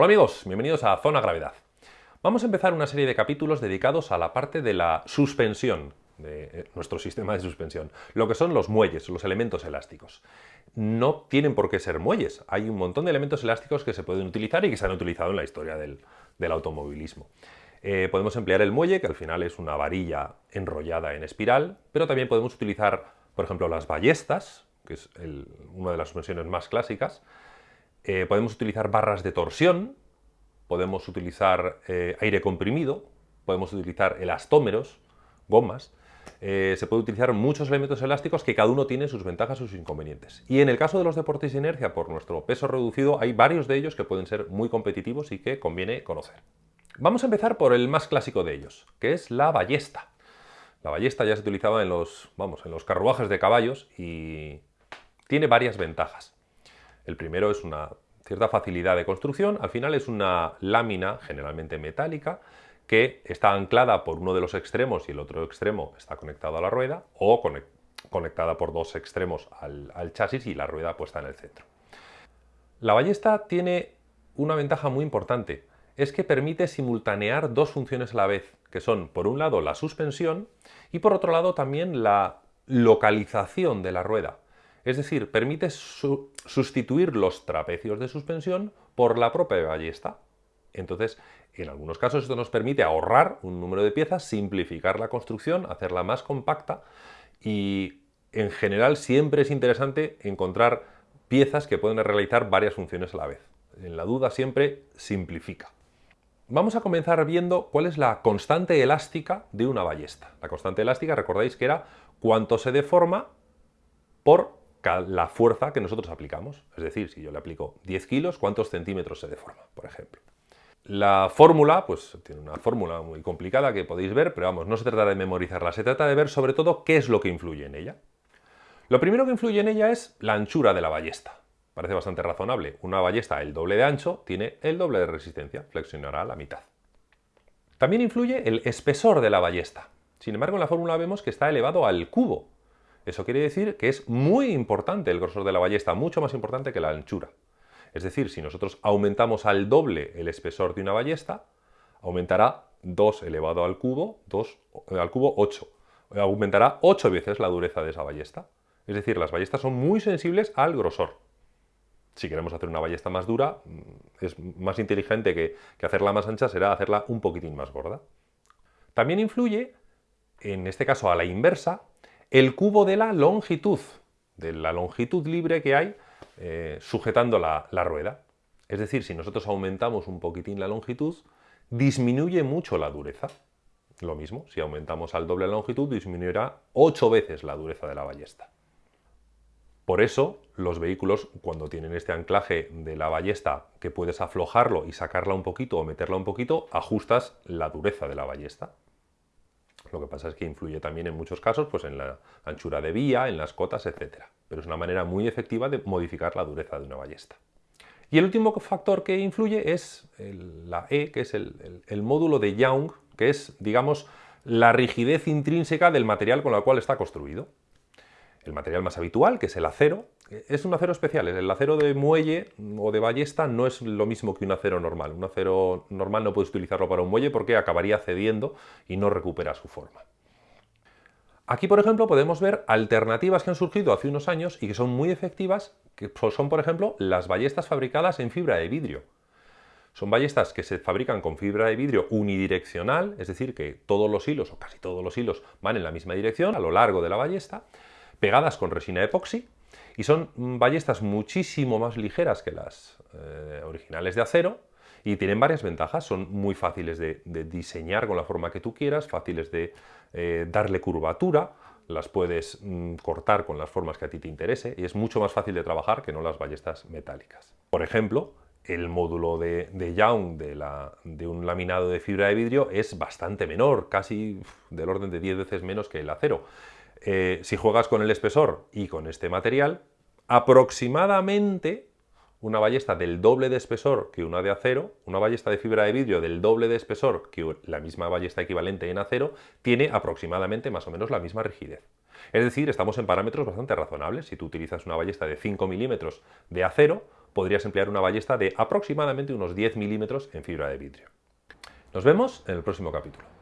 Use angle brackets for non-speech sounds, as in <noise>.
Hola amigos, bienvenidos a Zona Gravedad. Vamos a empezar una serie de capítulos dedicados a la parte de la suspensión de eh, nuestro <laughs> sistema de suspensión, lo que son los muelles, los elementos elásticos. No tienen por qué ser muelles, hay un montón de elementos elásticos que se pueden utilizar y que se han utilizado en la historia del, automovilismo. Eh, podemos emplear el muelle, que al final es una varilla enrollada en espiral, pero también podemos utilizar, por ejemplo, las ballestas, que es una de las suspensiones más clásicas, eh, podemos utilizar barras de torsión, podemos utilizar eh, aire comprimido, podemos utilizar elastómeros, gomas, eh, se puede utilizar muchos elementos elásticos que cada uno tiene sus ventajas y sus inconvenientes. Y en el caso de los deportes de inercia, por nuestro peso reducido, hay varios de ellos que pueden ser muy competitivos y que conviene conocer. Vamos a empezar por el más clásico de ellos, que es la ballesta. La ballesta ya se utilizaba en los, vamos, en los carruajes de caballos y tiene varias ventajas. El primero es una cierta facilidad de construcción, al final es una lámina generalmente metálica que está anclada por uno de los extremos y el otro extremo está conectado a la rueda o conectada por dos extremos al, al chasis y la rueda puesta en el centro. La ballesta tiene una ventaja muy importante, es que permite simultanear dos funciones a la vez, que son por un lado la suspensión y por otro lado también la localización de la rueda. Es decir, permite sustituir los trapecios de suspensión por la propia ballesta. Entonces, en algunos casos esto nos permite ahorrar un número de piezas, simplificar la construcción, hacerla más compacta y en general siempre es interesante encontrar piezas que pueden realizar varias funciones a la vez. En la duda siempre simplifica. Vamos a comenzar viendo cuál es la constante elástica de una ballesta. La constante elástica, recordáis que era cuánto se deforma por la fuerza que nosotros aplicamos. Es decir, si yo le aplico 10 kilos, ¿cuántos centímetros se deforma, por ejemplo? La fórmula, pues tiene una fórmula muy complicada que podéis ver, pero vamos, no se trata de memorizarla, se trata de ver sobre todo qué es lo que influye en ella. Lo primero que influye en ella es la anchura de la ballesta. Parece bastante razonable. Una ballesta el doble de ancho tiene el doble de resistencia, flexionará la mitad. También influye el espesor de la ballesta. Sin embargo, en la fórmula vemos que está elevado al cubo, eso quiere decir que es muy importante el grosor de la ballesta, mucho más importante que la anchura. Es decir, si nosotros aumentamos al doble el espesor de una ballesta, aumentará 2 elevado al cubo, 2 al cubo 8. Aumentará 8 veces la dureza de esa ballesta. Es decir, las ballestas son muy sensibles al grosor. Si queremos hacer una ballesta más dura, mm, es más inteligente que, que hacerla más ancha, será hacerla un poquitín más gorda. También influye, en este caso a la inversa, el cubo de la longitud, de la longitud libre que hay eh, sujetando la, rueda. Es decir, si nosotros aumentamos un poquitín la longitud, disminuye mucho la dureza. Lo mismo, si aumentamos al doble la longitud, disminuirá 8 veces la dureza de la ballesta. Por eso, los vehículos, cuando tienen este anclaje de la ballesta, que puedes aflojarlo y sacarla un poquito o meterla un poquito, ajustas la dureza de la ballesta. Lo que pasa es que influye también en muchos casos pues en la anchura de vía, en las cotas, etc. Pero es una manera muy efectiva de modificar la dureza de una ballesta. Y el último factor que influye es la E, que es el, módulo de Young, que es, digamos, la rigidez intrínseca del material con el cual está construido. El material más habitual, que es el acero, es un acero especial. El acero de muelle o de ballesta no es lo mismo que un acero normal. Un acero normal no puedes utilizarlo para un muelle porque acabaría cediendo y no recupera su forma. Aquí, por ejemplo, podemos ver alternativas que han surgido hace unos años y que son muy efectivas, que son, por ejemplo, las ballestas fabricadas en fibra de vidrio. Son ballestas que se fabrican con fibra de vidrio unidireccional, es decir, que todos los hilos, o casi todos los hilos, van en la misma dirección a lo largo de la ballesta, pegadas con resina epoxi y son ballestas muchísimo más ligeras que las eh, originales de acero y tienen varias ventajas. Son muy fáciles de, diseñar con la forma que tú quieras, fáciles de eh, darle curvatura, las puedes mm, cortar con las formas que a ti te interese y es mucho más fácil de trabajar que no las ballestas metálicas. Por ejemplo, el módulo de, Young de, un laminado de fibra de vidrio es bastante menor, casi del orden de 10 veces menos que el acero. Eh, si juegas con el espesor y con este material, aproximadamente una ballesta del doble de espesor que una de acero, una ballesta de fibra de vidrio del doble de espesor que la misma ballesta equivalente en acero, tiene aproximadamente más o menos la misma rigidez. Es decir, estamos en parámetros bastante razonables. Si tú utilizas una ballesta de 5 milímetros de acero, podrías emplear una ballesta de aproximadamente unos 10 milímetros en fibra de vidrio. Nos vemos en el próximo capítulo.